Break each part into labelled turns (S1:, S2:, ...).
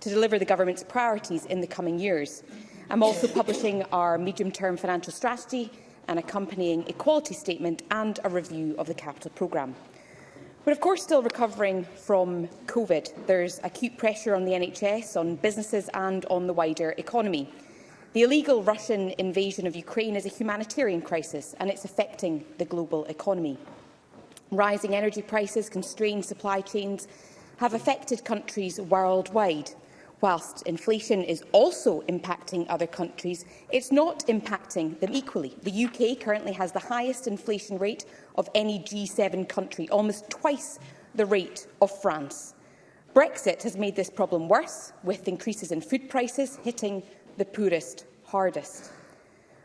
S1: deliver the Government's priorities in the coming years. I'm also publishing our medium-term financial strategy, an accompanying equality statement and a review of the capital programme. But of course still recovering from COVID. There's acute pressure on the NHS, on businesses and on the wider economy. The illegal Russian invasion of Ukraine is a humanitarian crisis and it's affecting the global economy. Rising energy prices, constrained supply chains have affected countries worldwide. Whilst inflation is also impacting other countries, it's not impacting them equally. The UK currently has the highest inflation rate of any G7 country, almost twice the rate of France. Brexit has made this problem worse, with increases in food prices hitting the poorest hardest.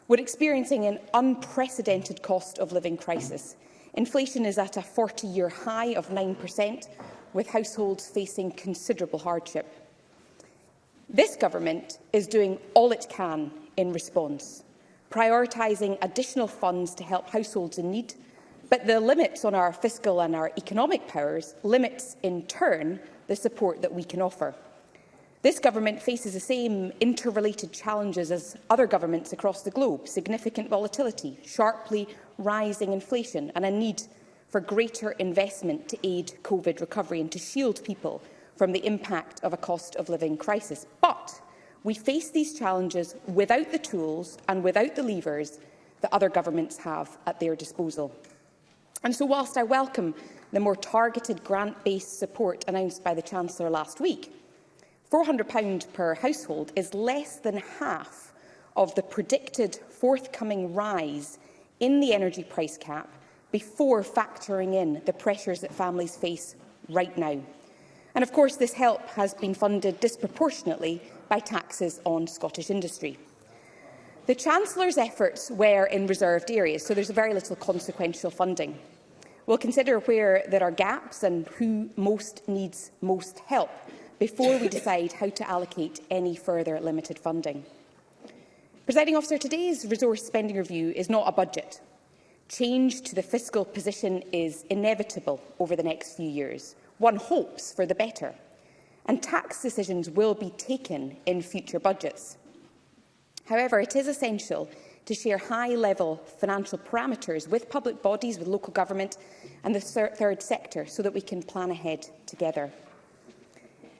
S1: We're experiencing an unprecedented cost of living crisis. Inflation is at a 40-year high of 9%, with households facing considerable hardship. This government is doing all it can in response, prioritising additional funds to help households in need, but the limits on our fiscal and our economic powers limits, in turn, the support that we can offer. This government faces the same interrelated challenges as other governments across the globe, significant volatility, sharply rising inflation and a need for greater investment to aid COVID recovery and to shield people from the impact of a cost of living crisis. But we face these challenges without the tools and without the levers that other governments have at their disposal. And so whilst I welcome the more targeted grant-based support announced by the Chancellor last week, £400 per household is less than half of the predicted forthcoming rise in the energy price cap before factoring in the pressures that families face right now. And of course, this help has been funded disproportionately by taxes on Scottish industry. The Chancellor's efforts were in reserved areas, so there's very little consequential funding. We'll consider where there are gaps and who most needs most help before we decide how to allocate any further limited funding. Presiding officer, today's resource spending review is not a budget. Change to the fiscal position is inevitable over the next few years, One hopes for the better, and tax decisions will be taken in future budgets. However, it is essential to share high-level financial parameters with public bodies, with local government and the third sector so that we can plan ahead together.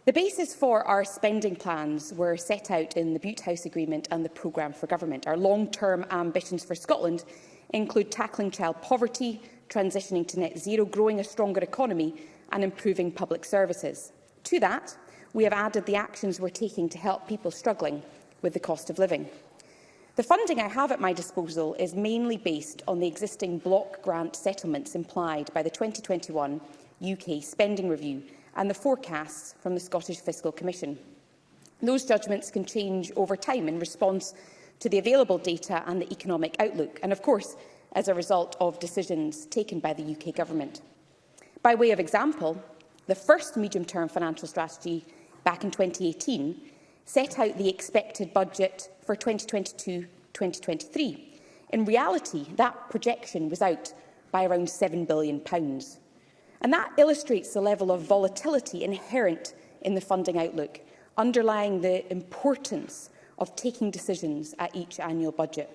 S1: The basis for our spending plans were set out in the Butte House Agreement and the Programme for Government. Our long-term ambitions for Scotland include tackling child poverty, transitioning to net zero, growing a stronger economy and improving public services. To that, we have added the actions we're taking to help people struggling with the cost of living. The funding I have at my disposal is mainly based on the existing block grant settlements implied by the 2021 UK spending review and the forecasts from the Scottish Fiscal Commission. Those judgments can change over time in response to the available data and the economic outlook, and of course, as a result of decisions taken by the UK Government. By way of example, the first medium-term financial strategy back in 2018 set out the expected budget for 2022-2023. In reality, that projection was out by around £7 billion. And that illustrates the level of volatility inherent in the funding outlook, underlying the importance of taking decisions at each annual budget.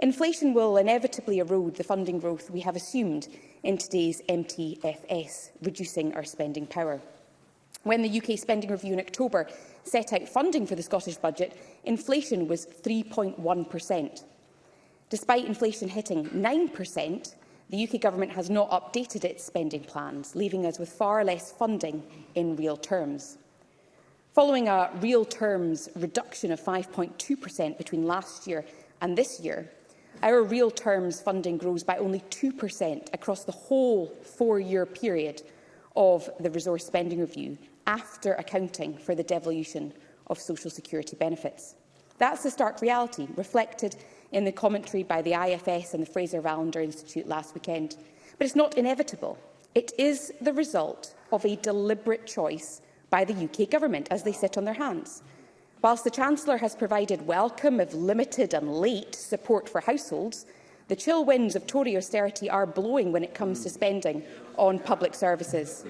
S1: Inflation will inevitably erode the funding growth we have assumed in today's MTFS, reducing our spending power. When the UK Spending Review in October set out funding for the Scottish budget, inflation was 3.1%. Despite inflation hitting 9%, the UK Government has not updated its spending plans, leaving us with far less funding in real terms. Following a real terms reduction of 5.2% between last year and this year, our real terms funding grows by only 2% across the whole four-year period of the resource spending review after accounting for the devolution of social security benefits. That's the stark reality reflected in the commentary by the IFS and the Fraser Valander Institute last weekend. But it's not inevitable. It is the result of a deliberate choice by the UK government as they sit on their hands. Whilst the Chancellor has provided welcome, of limited and late, support for households, the chill winds of Tory austerity are blowing when it comes to spending on public services.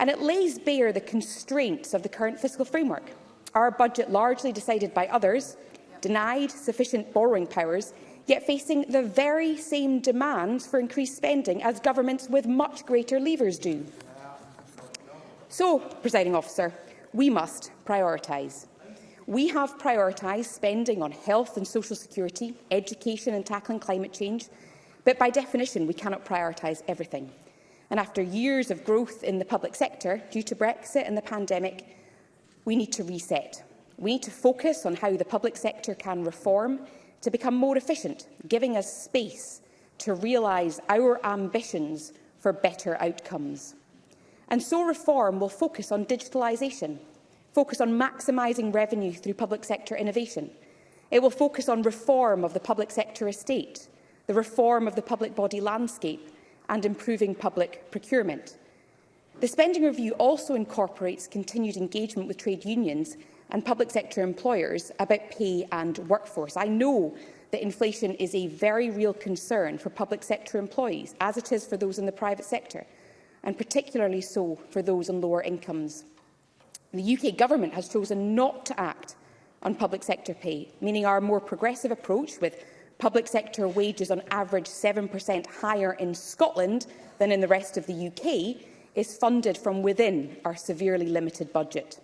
S1: And it lays bare the constraints of the current fiscal framework. Our budget largely decided by others, denied sufficient borrowing powers, yet facing the very same demands for increased spending as governments with much greater levers do. So, presiding officer, we must prioritise. We have prioritised spending on health and social security, education and tackling climate change, but by definition we cannot prioritise everything. And after years of growth in the public sector due to Brexit and the pandemic, we need to reset. We need to focus on how the public sector can reform to become more efficient, giving us space to realise our ambitions for better outcomes. And so reform will focus on digitalisation, focused on maximising revenue through public sector innovation. It will focus on reform of the public sector estate, the reform of the public body landscape and improving public procurement. The spending review also incorporates continued engagement with trade unions and public sector employers about pay and workforce. I know that inflation is a very real concern for public sector employees, as it is for those in the private sector, and particularly so for those on lower incomes. The UK Government has chosen not to act on public sector pay, meaning our more progressive approach with public sector wages on average 7% higher in Scotland than in the rest of the UK is funded from within our severely limited budget.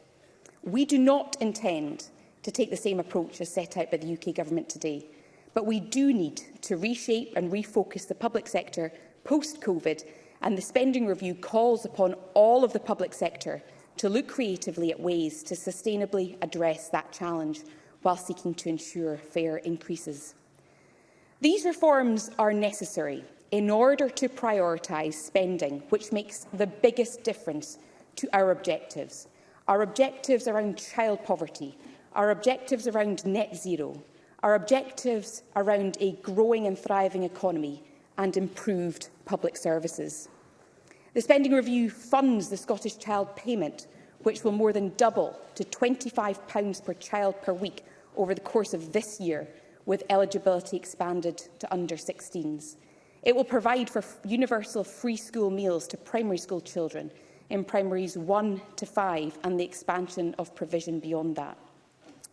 S1: We do not intend to take the same approach as set out by the UK Government today, but we do need to reshape and refocus the public sector post-COVID, and the spending review calls upon all of the public sector to look creatively at ways to sustainably address that challenge while seeking to ensure fair increases. These reforms are necessary in order to prioritise spending, which makes the biggest difference to our objectives. Our objectives around child poverty, our objectives around net zero, our objectives around a growing and thriving economy and improved public services. The spending review funds the Scottish Child Payment, which will more than double to £25 per child per week over the course of this year, with eligibility expanded to under-16s. It will provide for universal free school meals to primary school children in primaries 1 to 5 and the expansion of provision beyond that.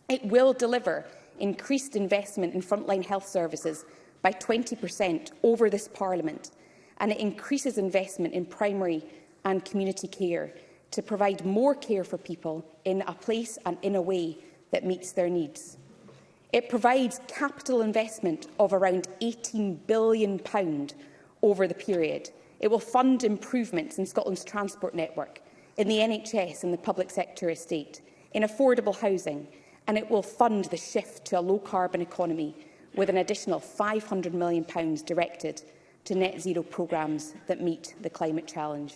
S1: It will deliver increased investment in frontline health services by 20% over this Parliament and it increases investment in primary and community care to provide more care for people in a place and in a way that meets their needs. It provides capital investment of around £18 billion over the period. It will fund improvements in Scotland's transport network, in the NHS and the public sector estate, in affordable housing, and it will fund the shift to a low-carbon economy with an additional £500 million directed to net zero programmes that meet the climate challenge.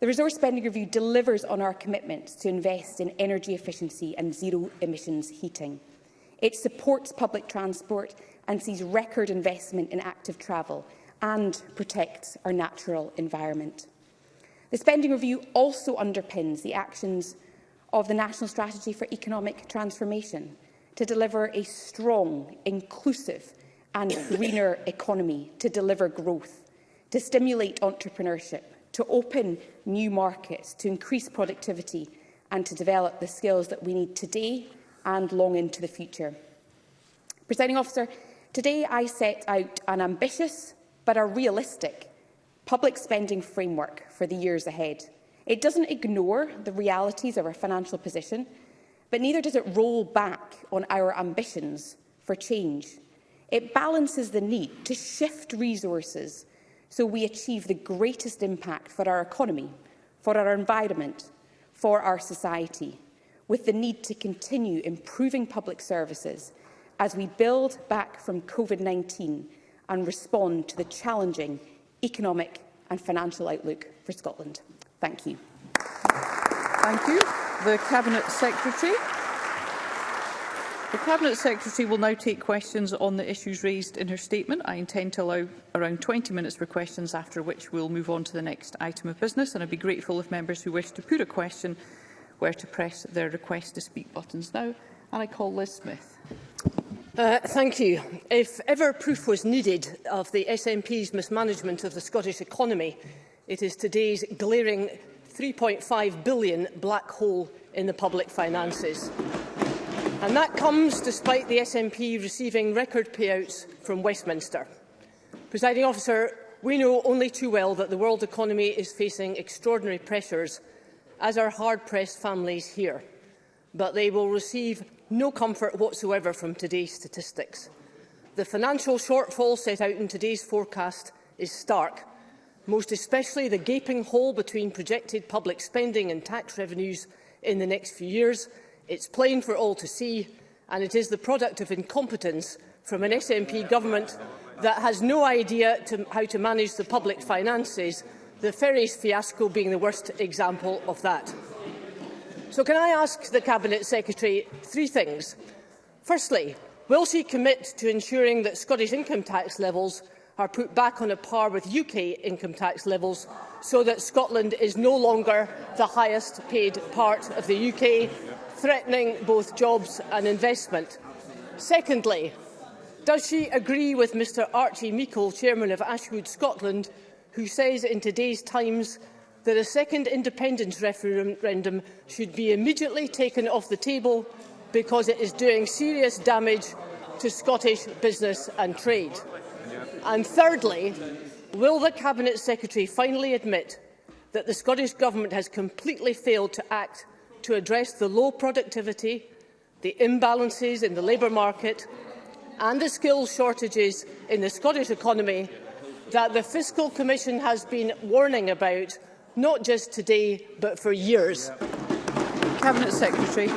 S1: The Resource Spending Review delivers on our commitments to invest in energy efficiency and zero emissions heating. It supports public transport and sees record investment in active travel and protects our natural environment. The Spending Review also underpins the actions of the National Strategy for Economic Transformation to deliver a strong, inclusive and greener economy to deliver growth, to stimulate entrepreneurship, to open new markets, to increase productivity and to develop the skills that we need today and long into the future. Presiding officer, today I set out an ambitious but a realistic public spending framework for the years ahead. It doesn't ignore the realities of our financial position, but neither does it roll back on our ambitions for change It balances the need to shift resources so we achieve the greatest impact for our economy, for our environment, for our society, with the need to continue improving public services as we build back from COVID-19 and respond to the challenging economic and financial outlook for Scotland. Thank you.
S2: Thank you. The Cabinet Secretary. The Cabinet Secretary will now take questions on the issues raised in her statement. I intend to allow around 20 minutes for questions, after which we'll move on to the next item of business. And I'd be grateful if members who wish to put a question were to press their request to speak buttons now. And I call Liz Smith.
S3: Uh, thank you. If ever proof was needed of the SNP's mismanagement of the Scottish economy, it is today's glaring 3.5 billion black hole in the public finances. And that comes despite the SNP receiving record payouts from Westminster. Presiding officer, we know only too well that the world economy is facing extraordinary pressures, as are hard-pressed families here. But they will receive no comfort whatsoever from today's statistics. The financial shortfall set out in today's forecast is stark, most especially the gaping hole between projected public spending and tax revenues in the next few years It's plain for all to see, and it is the product of incompetence from an SNP government that has no idea to how to manage the public finances, the ferries fiasco being the worst example of that. So can I ask the Cabinet Secretary three things? Firstly, will she commit to ensuring that Scottish income tax levels are put back on a par with UK income tax levels so that Scotland is no longer the highest paid part of the UK threatening both jobs and investment? Secondly, does she agree with Mr Archie Meikle, chairman of Ashwood Scotland, who says in today's Times that a second independence referendum should be immediately taken off the table because it is doing serious damage to Scottish business and trade? And thirdly, will the Cabinet Secretary finally admit that the Scottish Government has completely failed to act to address the low productivity, the imbalances in the labour market and the skills shortages in the Scottish economy that the Fiscal Commission has been warning about, not just today, but for years. Yeah.
S2: Cabinet Secretary.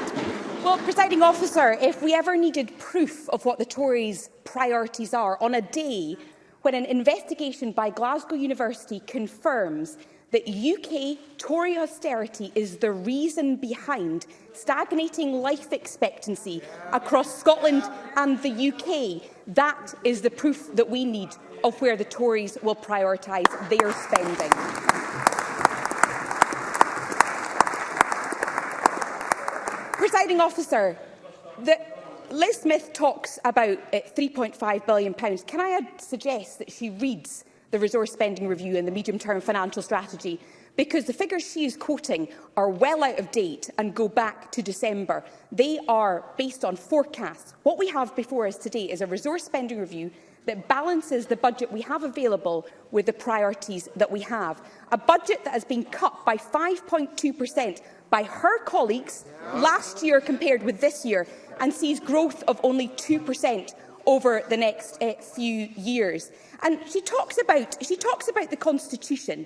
S1: Well, presiding officer, if we ever needed proof of what the Tories' priorities are on a day when an investigation by Glasgow University confirms that UK Tory austerity is the reason behind stagnating life expectancy across Scotland and the UK. That is the proof that we need of where the Tories will prioritise their spending. Presiding officer, the Liz Smith talks about uh, £3.5 billion. Can I uh, suggest that she reads the resource spending review and the medium-term financial strategy because the figures she is quoting are well out of date and go back to December. They are based on forecasts. What we have before us today is a resource spending review that balances the budget we have available with the priorities that we have. A budget that has been cut by 5.2% by her colleagues last year compared with this year and sees growth of only 2% over the next uh, few years. And she talks about she talks about the constitution.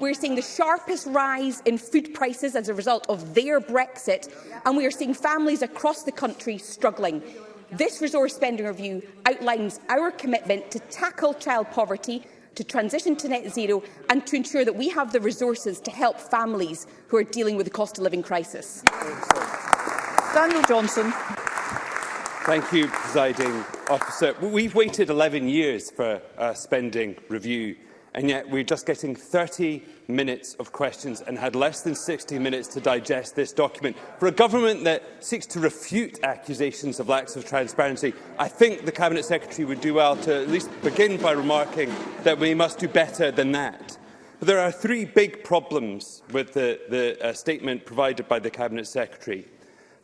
S1: we're seeing the sharpest rise in food prices as a result of their Brexit, and we are seeing families across the country struggling. This resource spending review outlines our commitment to tackle child poverty, to transition to net zero and to ensure that we have the resources to help families who are dealing with the cost of living crisis.
S2: Daniel Johnson.
S4: Thank you, Presiding Officer. We've waited 11 years for a spending review, and yet we're just getting 30 minutes of questions and had less than 60 minutes to digest this document. For a government that seeks to refute accusations of lacks of transparency, I think the Cabinet Secretary would do well to at least begin by remarking that we must do better than that. But there are three big problems with the, the uh, statement provided by the Cabinet Secretary.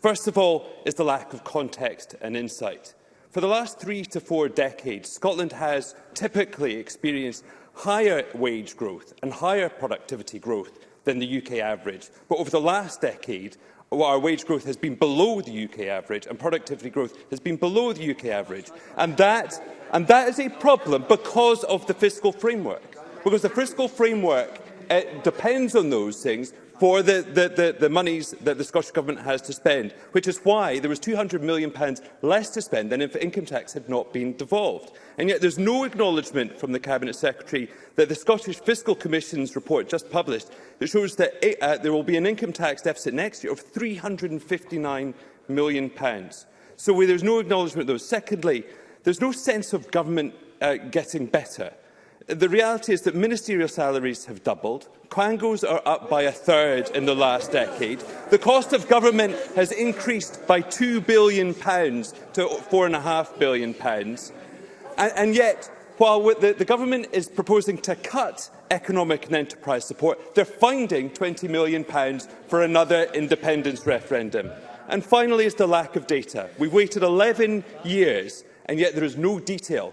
S4: First of all is the lack of context and insight. For the last three to four decades, Scotland has typically experienced higher wage growth and higher productivity growth than the UK average. But over the last decade, our wage growth has been below the UK average and productivity growth has been below the UK average. And that, and that is a problem because of the fiscal framework. Because the fiscal framework it eh, depends on those things for the, the, the, the monies that the Scottish Government has to spend, which is why there was £200 million less to spend than if income tax had not been devolved. And yet there's no acknowledgement from the Cabinet Secretary that the Scottish Fiscal Commission's report just published that shows that it, eh, uh, there will be an income tax deficit next year of £359 million. So where there's no acknowledgement, though, secondly, there's no sense of government uh, getting better the reality is that ministerial salaries have doubled. Quangos are up by a third in the last decade. The cost of government has increased by £2 billion pounds to £4.5 billion. Pounds. And, and yet, while the, the government is proposing to cut economic and enterprise support, they're finding £20 million pounds for another independence referendum. And finally is the lack of data. We've waited 11 years and yet there is no detail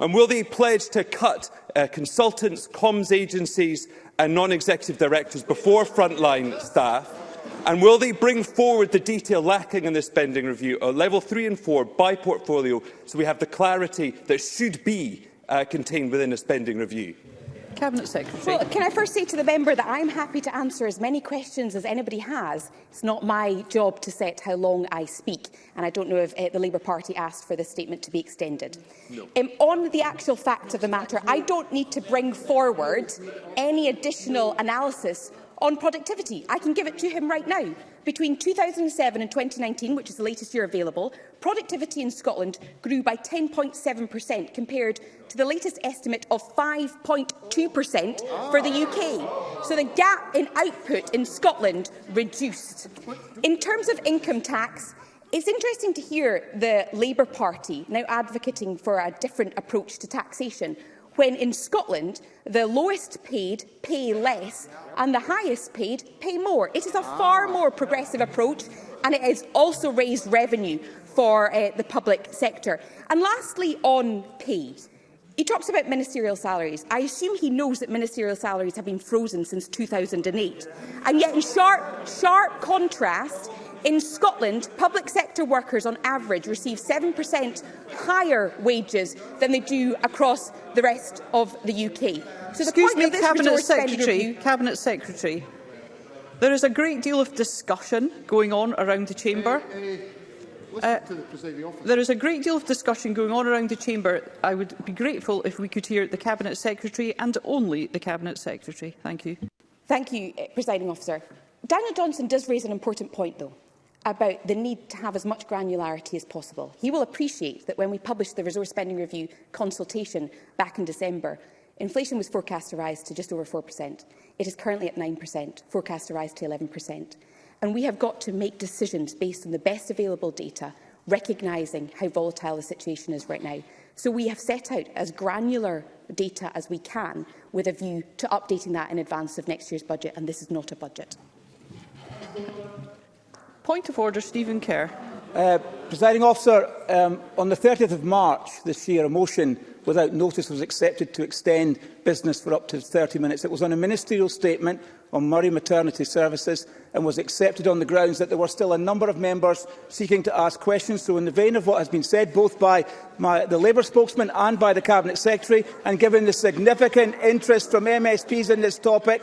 S4: And will they pledge to cut uh, consultants, comms agencies and non-executive directors before frontline staff? And will they bring forward the detail lacking in this spending review, of uh, level three and four by portfolio, so we have the clarity that should be uh, contained within a spending review?
S2: Cabinet Secretary.
S1: Well, can I first say to the member that I'm happy to answer as many questions as anybody has. It's not my job to set how long I speak, and I don't know if uh, the Labour Party asked for this statement to be extended. No. Um, on the actual fact of the matter, I don't need to bring forward any additional analysis on productivity. I can give it to him right now. Between 2007 and 2019, which is the latest year available, productivity in Scotland grew by 10.7% compared to the latest estimate of 5.2% for the UK. So the gap in output in Scotland reduced. In terms of income tax, it's interesting to hear the Labour Party now advocating for a different approach to taxation, when in Scotland the lowest paid pay less and the highest paid pay more. It is a far ah. more progressive approach and it has also raised revenue for uh, the public sector. And lastly, on pay. He talks about ministerial salaries. I assume he knows that ministerial salaries have been frozen since 2008. And yet, in sharp, sharp contrast, In Scotland, public sector workers on average receive 7% higher wages than they do across the rest of the UK.
S2: So Excuse me, Cabinet Secretary, Cabinet Secretary, there is a great deal of discussion going on around the Chamber. Uh, uh... Uh, there is a great deal of discussion going on around the Chamber. I would be grateful if we could hear the Cabinet Secretary and only the Cabinet Secretary. Thank you.
S1: Thank you, Presiding Officer. Daniel Johnson does raise an important point, though about the need to have as much granularity as possible. He will appreciate that when we published the resource spending review consultation back in December, inflation was forecast to rise to just over 4%. It is currently at 9%, forecast to rise to 11%. And we have got to make decisions based on the best available data, recognising how volatile the situation is right now. So we have set out as granular data as we can with a view to updating that in advance of next year's budget, and this is not a budget.
S2: Point of order, Stephen Kerr.
S5: Uh, Presiding officer, um, on the 30th of March this year, a motion without notice was accepted to extend business for up to 30 minutes. It was on a ministerial statement on Murray Maternity Services and was accepted on the grounds that there were still a number of members seeking to ask questions. So in the vein of what has been said both by my, the Labour spokesman and by the Cabinet Secretary, and given the significant interest from MSPs in this topic,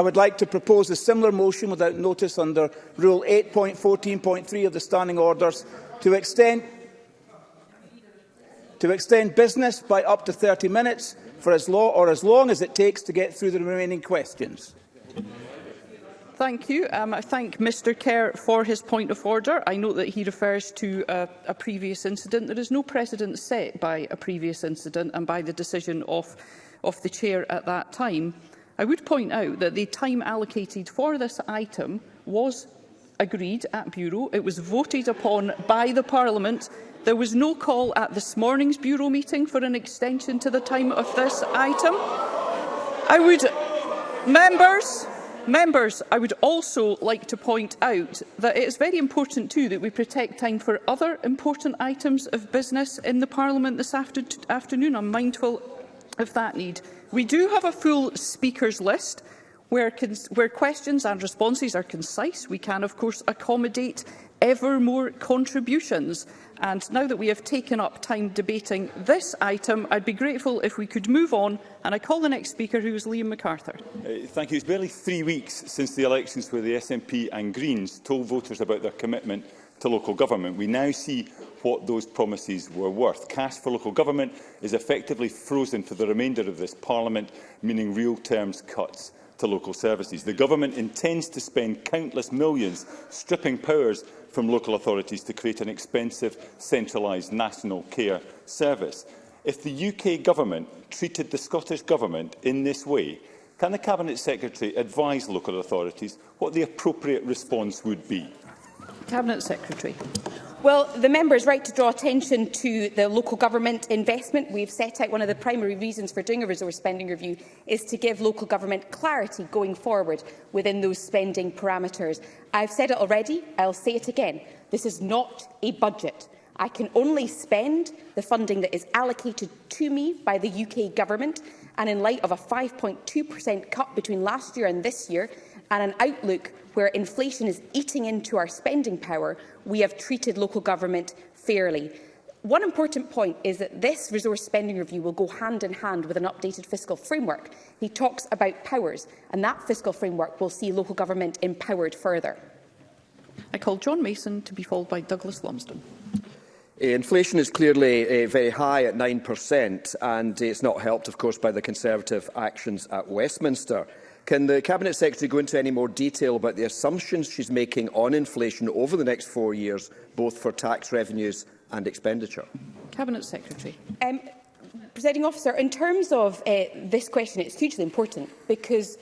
S5: I would like to propose a similar motion without notice under Rule 8.14.3 of the Standing Orders to extend to extend business by up to 30 minutes for as long or as long as it takes to get through the remaining questions.
S2: Thank you. Um, I thank Mr Kerr for his point of order. I note that he refers to a, a previous incident. There is no precedent set by a previous incident and by the decision of, of the Chair at that time. I would point out that the time allocated for this item was agreed at Bureau. It was voted upon by the Parliament There was no call at this morning's Bureau meeting for an extension to the time of this item. I would... Members, members, I would also like to point out that it is very important too that we protect time for other important items of business in the Parliament this after afternoon. I'm mindful of that need. We do have a full speakers list where, where questions and responses are concise. We can, of course, accommodate ever more contributions. And now that we have taken up time debating this item, I'd be grateful if we could move on. And I call the next speaker, who is Liam MacArthur.
S6: Uh, thank you. It's barely three weeks since the elections where the SNP and Greens told voters about their commitment to local government. We now see what those promises were worth. Cash for local government is effectively frozen for the remainder of this parliament, meaning real terms cuts to local services. The government intends to spend countless millions stripping powers from local authorities to create an expensive, centralised national care service. If the UK government treated the Scottish government in this way, can the Cabinet Secretary advise local authorities what the appropriate response would be?
S2: Cabinet Secretary.
S1: Well, the member is right to draw attention to the local government investment. We've set out one of the primary reasons for doing a resource spending review is to give local government clarity going forward within those spending parameters. I've said it already, I'll say it again. This is not a budget. I can only spend the funding that is allocated to me by the UK government, and in light of a 5.2% cut between last year and this year, and an outlook where inflation is eating into our spending power, we have treated local government fairly. One important point is that this resource spending review will go hand in hand with an updated fiscal framework. He talks about powers, and that fiscal framework will see local government empowered further.
S2: I call John Mason to be followed by Douglas Lumsden.
S7: Uh, inflation is clearly uh, very high at 9% and it's not helped, of course, by the Conservative actions at Westminster. Can the Cabinet Secretary go into any more detail about the assumptions she's making on inflation over the next four years, both for tax revenues and expenditure?
S2: Cabinet Secretary.
S1: Um, Presiding officer, in terms of uh, this question, it's hugely important because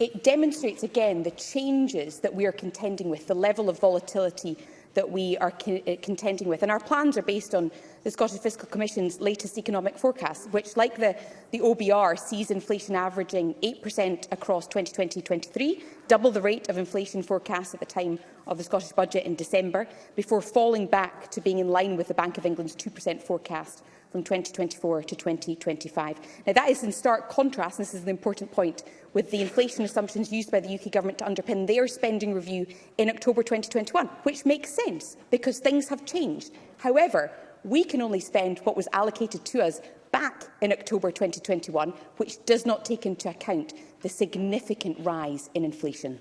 S1: it demonstrates again the changes that we are contending with, the level of volatility that we are eh, contending with. And our plans are based on the Scottish Fiscal Commission's latest economic forecast, which, like the, the OBR, sees inflation averaging 8% across 2020-23, double the rate of inflation forecast at the time of the Scottish Budget in December, before falling back to being in line with the Bank of England's 2% forecast from 2024 to 2025. Now, that is in stark contrast, and this is an important point, with the inflation assumptions used by the UK Government to underpin their spending review in October 2021, which makes sense because things have changed. However, we can only spend what was allocated to us back in October 2021, which does not take into account the significant rise in inflation.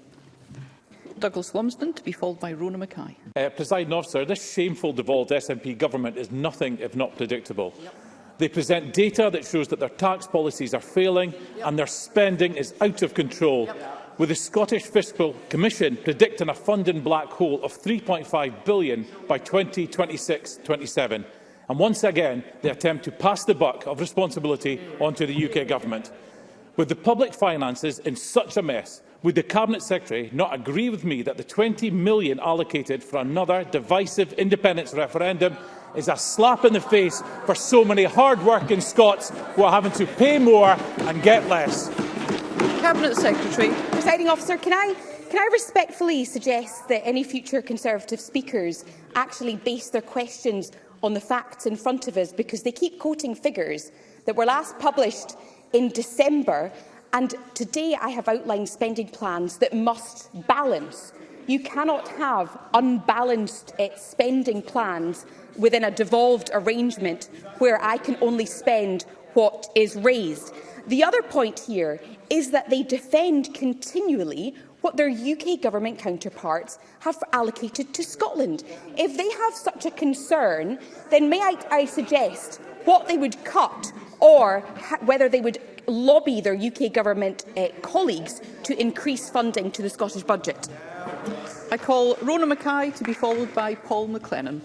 S2: Douglas Lumsden, to be followed by Rona Mackay.
S8: Uh, Presiding officer, this shameful devolved SNP government is nothing if not predictable. Yep. They present data that shows that their tax policies are failing yep. and their spending is out of control. Yep. With the Scottish Fiscal Commission predicting a funding black hole of 3.5 billion by 2026-27. And once again, they attempt to pass the buck of responsibility onto the UK government. With the public finances in such a mess, Would the Cabinet Secretary not agree with me that the £20 million allocated for another divisive independence referendum is a slap in the face for so many hard-working Scots who are having to pay more and get less?
S2: Cabinet Secretary.
S1: Presiding officer, can I can I respectfully suggest that any future Conservative speakers actually base their questions on the facts in front of us because they keep quoting figures that were last published in December And today I have outlined spending plans that must balance. You cannot have unbalanced uh, spending plans within a devolved arrangement where I can only spend what is raised. The other point here is that they defend continually what their UK government counterparts have allocated to Scotland. If they have such a concern, then may I, I suggest what they would cut or whether they would lobby their UK government uh, colleagues to increase funding to the Scottish budget.
S2: I call Rona Mackay to be followed by Paul McLennan.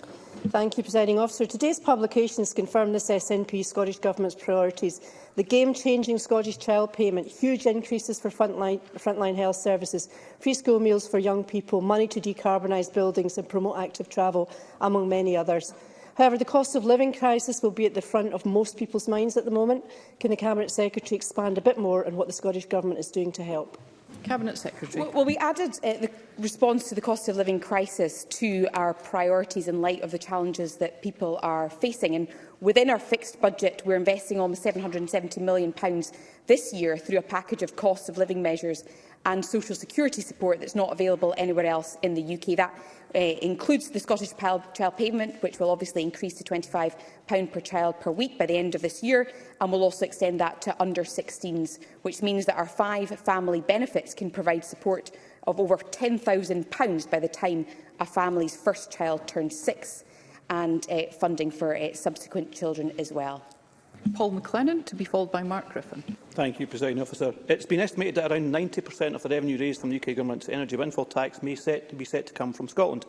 S9: Thank you, Presiding Officer. Today's publications confirm this SNP Scottish Government's priorities the game-changing Scottish Child Payment, huge increases for frontline, frontline health services, free school meals for young people, money to decarbonise buildings and promote active travel, among many others. However, the cost of living crisis will be at the front of most people's minds at the moment. Can the Cabinet Secretary expand a bit more on what the Scottish Government is doing to help?
S2: Cabinet Secretary.
S1: Well, well we added uh, the response to the cost of living crisis to our priorities in light of the challenges that people are facing. And within our fixed budget, we're investing almost £770 million this year through a package of cost of living measures and social security support that's not available anywhere else in the UK. That uh, includes the Scottish Child Payment, which will obviously increase to £25 per child per week by the end of this year, and we'll also extend that to under-16s, which means that our five family benefits can provide support of over £10,000 by the time a family's first child turns six, and uh, funding for uh, subsequent children as well.
S2: Paul McLennan, to be followed by Mark Griffin.
S10: Thank you, President Officer. It's been estimated that around 90% of the revenue raised from the UK Government's energy windfall tax may set, to be set to come from Scotland,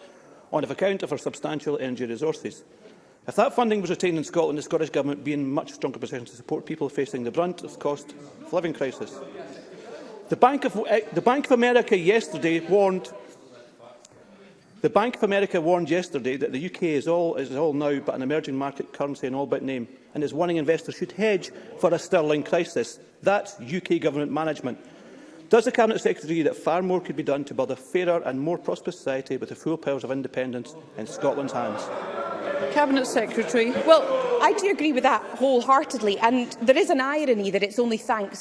S10: on account of our substantial energy resources. If that funding was retained in Scotland, the Scottish Government would be in much stronger position to support people facing the brunt of the cost of living crisis. The Bank of, eh, the Bank of America yesterday warned The Bank of America warned yesterday that the UK is all, is all now but an emerging market currency in all but name, and is warning investors should hedge for a sterling crisis. That's UK government management. Does the Cabinet Secretary agree that far more could be done to build a fairer and more prosperous society with the full powers of independence in Scotland's hands?
S2: Cabinet Secretary.
S1: Well, I do agree with that wholeheartedly, and there is an irony that it's only thanks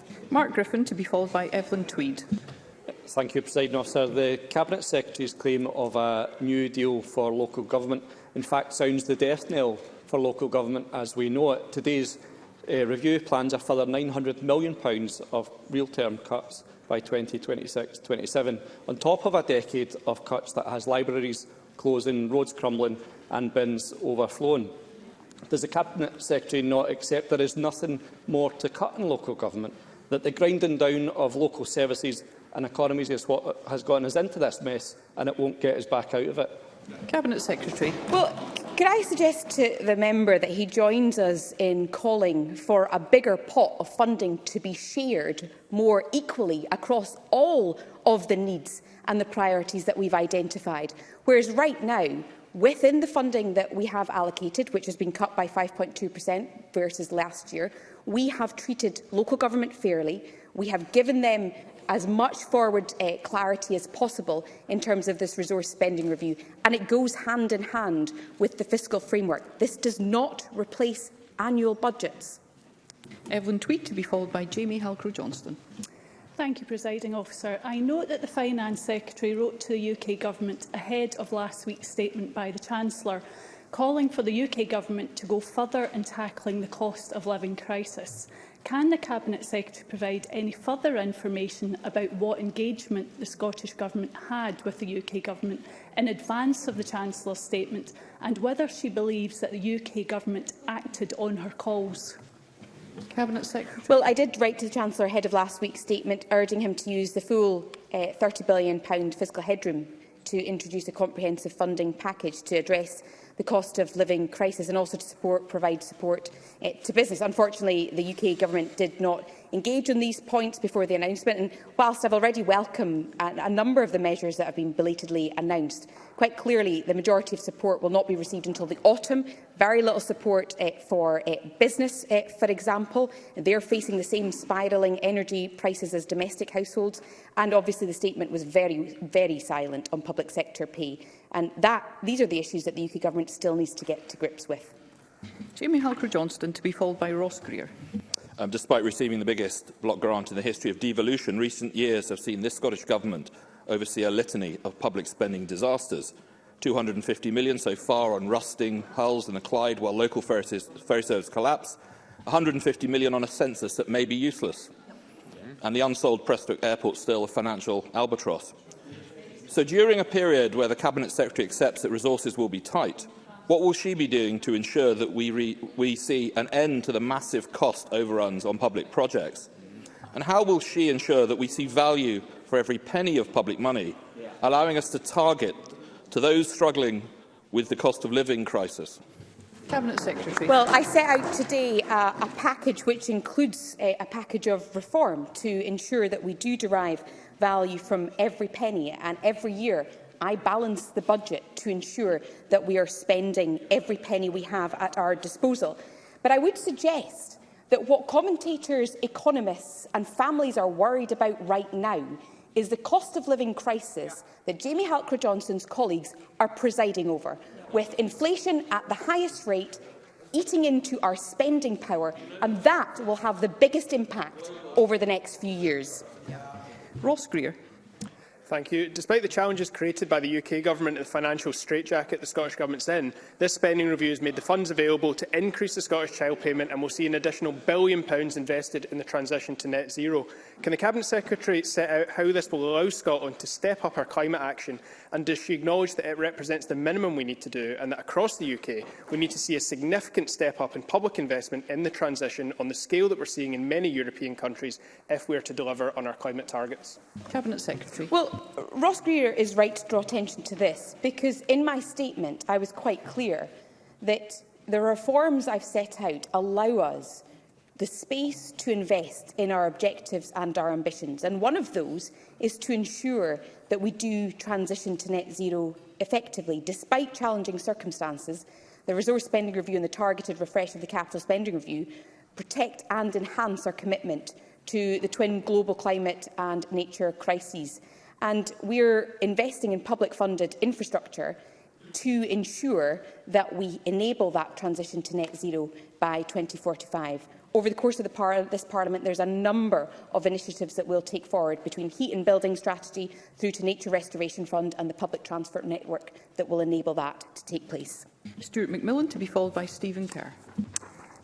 S2: Mark Griffin to be followed by Evelyn Tweed.
S11: Thank you, President Officer. The Cabinet Secretary's claim of a new deal for local government in fact sounds the death knell for local government as we know it. Today's uh, review plans a further £900 million of real-term cuts by 2026-27, on top of a decade of cuts that has libraries closing, roads crumbling and bins overflowing. Does the Cabinet Secretary not accept there is nothing more to cut in local government, that the grinding down of local services and economies is what has gotten us into this mess and it won't get us back out of it?
S2: Cabinet Secretary.
S1: Well, could I suggest to the member that he joins us in calling for a bigger pot of funding to be shared more equally across all of the needs and the priorities that we've identified. Whereas right now, within the funding that we have allocated, which has been cut by 5.2% versus last year, we have treated local government fairly. We have given them as much forward uh, clarity as possible in terms of this resource spending review, and it goes hand in hand with the fiscal framework. This does not replace annual budgets.
S2: Evelyn er Tweed to be followed by Jamie Halcrow-Johnston.
S12: Thank you, Presiding Officer. I note that the Finance Secretary wrote to the UK Government ahead of last week's statement by the Chancellor calling for the UK Government to go further in tackling the cost of living crisis. Can the Cabinet Secretary provide any further information about what engagement the Scottish Government had with the UK Government in advance of the Chancellor's statement and whether she believes that the UK Government acted on her calls?
S2: Cabinet Secretary.
S1: Well, I did write to the Chancellor ahead of last week's statement urging him to use the full uh, eh, £30 billion fiscal headroom to introduce a comprehensive funding package to address the cost of living crisis and also to support, provide support uh, to business. Unfortunately, the UK government did not engage on these points before the announcement. And whilst I've already welcomed a, a number of the measures that have been belatedly announced, quite clearly the majority of support will not be received until the autumn. Very little support uh, for uh, business, uh, for example. They're facing the same spiralling energy prices as domestic households. And obviously the statement was very, very silent on public sector pay. And that, these are the issues that the UK government still needs to get to grips with.
S2: Jamie Halker-Johnston to be followed by Ross Greer.
S13: Um, despite receiving the biggest block grant in the history of devolution, recent years have seen this Scottish Government oversee a litany of public spending disasters. 250 million so far on rusting hulls in the Clyde while local ferry service collapse, 150 million on a census that may be useless, and the unsold Prestwick Airport still a financial albatross. So during a period where the Cabinet Secretary accepts that resources will be tight, What will she be doing to ensure that we, re we see an end to the massive cost overruns on public projects? And how will she ensure that we see value for every penny of public money, allowing us to target to those struggling with the cost of living crisis?
S2: Cabinet Secretary.
S1: Well, I set out today uh, a package which includes uh, a package of reform to ensure that we do derive value from every penny and every year I balance the budget to ensure that we are spending every penny we have at our disposal. But I would suggest that what commentators, economists and families are worried about right now is the cost of living crisis that Jamie Halker-Johnson's colleagues are presiding over, with inflation at the highest rate eating into our spending power, and that will have the biggest impact over the next few years.
S2: Ross Greer.
S14: Thank you. Despite the challenges created by the UK Government and the financial straitjacket the Scottish Government's in, this spending review has made the funds available to increase the Scottish child payment and will see an additional billion pounds invested in the transition to net zero. Can the Cabinet Secretary set out how this will allow Scotland to step up our climate action and does she acknowledge that it represents the minimum we need to do and that across the UK we need to see a significant step up in public investment in the transition on the scale that we're seeing in many European countries if we are to deliver on our climate targets?
S2: Cabinet Secretary.
S1: Well, Ross Greer is right to draw attention to this because in my statement I was quite clear that the reforms I've set out allow us the space to invest in our objectives and our ambitions. And one of those is to ensure that we do transition to net zero effectively, despite challenging circumstances. The resource spending review and the targeted refresh of the capital spending review protect and enhance our commitment to the twin global climate and nature crises. And we're investing in public-funded infrastructure to ensure that we enable that transition to net zero by 2045. Over the course of the par this Parliament, there's a number of initiatives that we'll take forward, between heat and building strategy through to Nature Restoration Fund and the public transport network that will enable that to take place.
S2: Stuart McMillan to be followed by Stephen Kerr.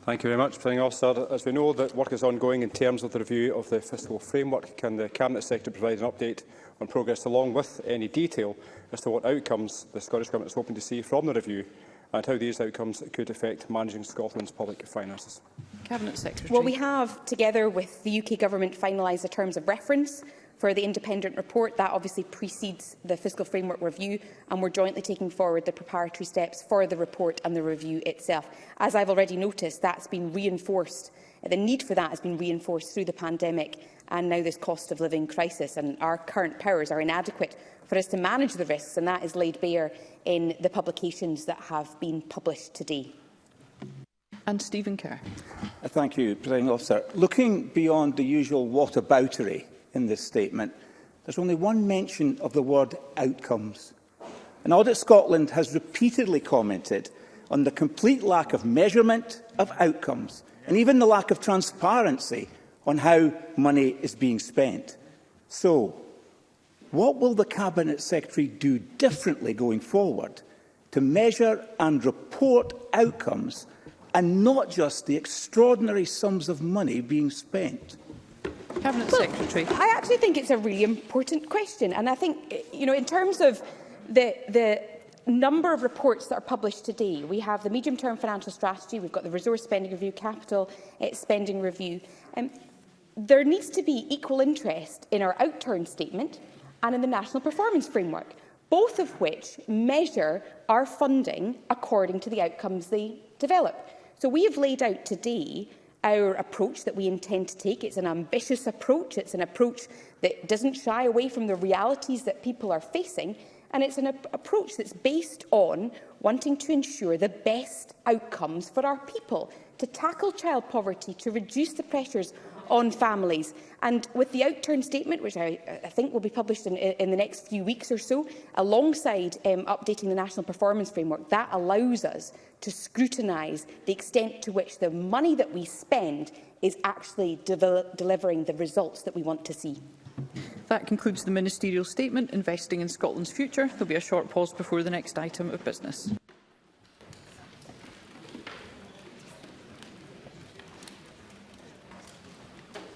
S15: Thank you very much, President Officer. As we know, that work is ongoing in terms of the review of the fiscal framework. Can the Cabinet Secretary provide an update on progress along with any detail as to what outcomes the Scottish Government is hoping to see from the review and how these outcomes could affect managing Scotland's public finances.
S2: Cabinet Secretary.
S1: Well, we have, together with the UK Government, finalised the terms of reference for the independent report. That obviously precedes the fiscal framework review and we're jointly taking forward the preparatory steps for the report and the review itself. As I've already noticed, that's been reinforced. The need for that has been reinforced through the pandemic and now this cost of living crisis. And our current powers are inadequate for us to manage the risks, and that is laid bare in the publications that have been published today.
S2: And Stephen Kerr.
S5: Uh, thank you, President Officer. Looking beyond the usual whataboutery in this statement, there's only one mention of the word outcomes. And Audit Scotland has repeatedly commented on the complete lack of measurement of outcomes and even the lack of transparency on how money is being spent. So, what will the Cabinet Secretary do differently going forward to measure and report outcomes and not just the extraordinary sums of money being spent?
S2: Cabinet well, Secretary.
S1: I actually think it's a really important question and I think you know in terms of the the number of reports that are published today. We have the medium-term financial strategy, we've got the resource spending review, capital uh, spending review. Um, there needs to be equal interest in our outturn statement and in the National Performance Framework, both of which measure our funding according to the outcomes they develop. So we have laid out today our approach that we intend to take. It's an ambitious approach. It's an approach that doesn't shy away from the realities that people are facing. And it's an ap approach that's based on wanting to ensure the best outcomes for our people, to tackle child poverty, to reduce the pressures on families. And with the outturn statement, which I, I think will be published in, in the next few weeks or so, alongside um, updating the National Performance Framework, that allows us to scrutinise the extent to which the money that we spend is actually de delivering the results that we want to see.
S2: That concludes the ministerial statement, Investing in Scotland's Future. There will be a short pause before the next item of business.